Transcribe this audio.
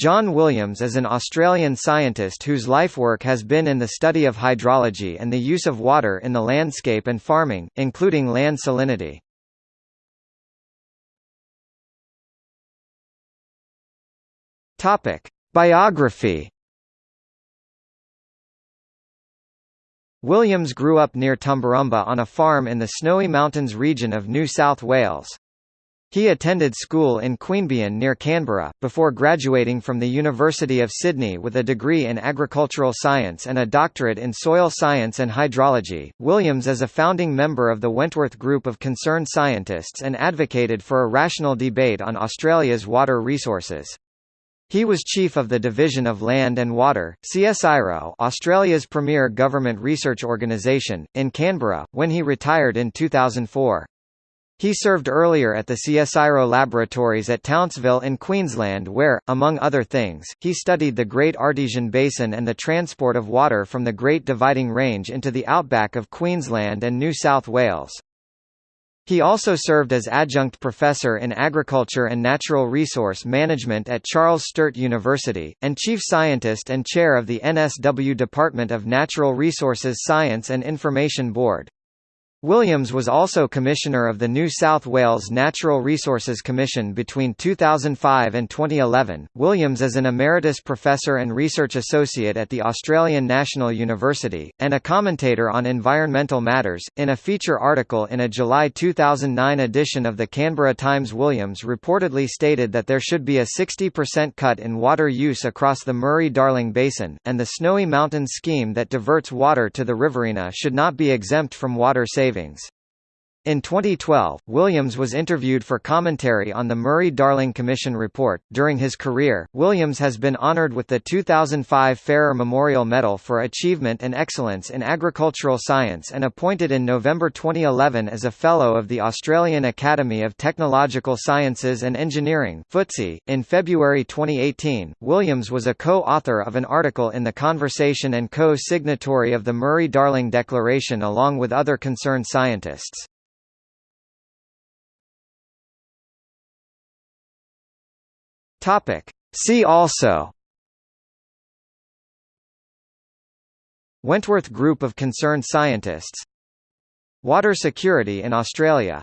John Williams is an Australian scientist whose life work has been in the study of hydrology and the use of water in the landscape and farming, including land salinity. Topic: Biography. Williams grew up near Tumbarumba on a farm in the Snowy Mountains region of New South Wales. He attended school in Queanbeyan near Canberra, before graduating from the University of Sydney with a degree in agricultural science and a doctorate in soil science and hydrology. Williams is a founding member of the Wentworth Group of Concerned Scientists and advocated for a rational debate on Australia's water resources. He was chief of the Division of Land and Water, CSIRO Australia's premier government research organisation, in Canberra, when he retired in 2004. He served earlier at the CSIRO laboratories at Townsville in Queensland where, among other things, he studied the Great Artesian Basin and the transport of water from the Great Dividing Range into the outback of Queensland and New South Wales. He also served as adjunct professor in agriculture and natural resource management at Charles Sturt University, and chief scientist and chair of the NSW Department of Natural Resources Science and Information Board. Williams was also Commissioner of the New South Wales Natural Resources Commission between 2005 and 2011. Williams is an Emeritus Professor and Research Associate at the Australian National University, and a commentator on environmental matters. In a feature article in a July 2009 edition of the Canberra Times, Williams reportedly stated that there should be a 60% cut in water use across the Murray Darling Basin, and the Snowy Mountains scheme that diverts water to the Riverina should not be exempt from water saving savings. In 2012, Williams was interviewed for commentary on the Murray-Darling Commission report. During his career, Williams has been honored with the 2005 Farrer Memorial Medal for Achievement and Excellence in Agricultural Science and appointed in November 2011 as a Fellow of the Australian Academy of Technological Sciences and Engineering. In February 2018, Williams was a co-author of an article in The Conversation and co-signatory of the Murray-Darling Declaration along with other concerned scientists. Topic. See also. Wentworth Group of Concerned Scientists. Water security in Australia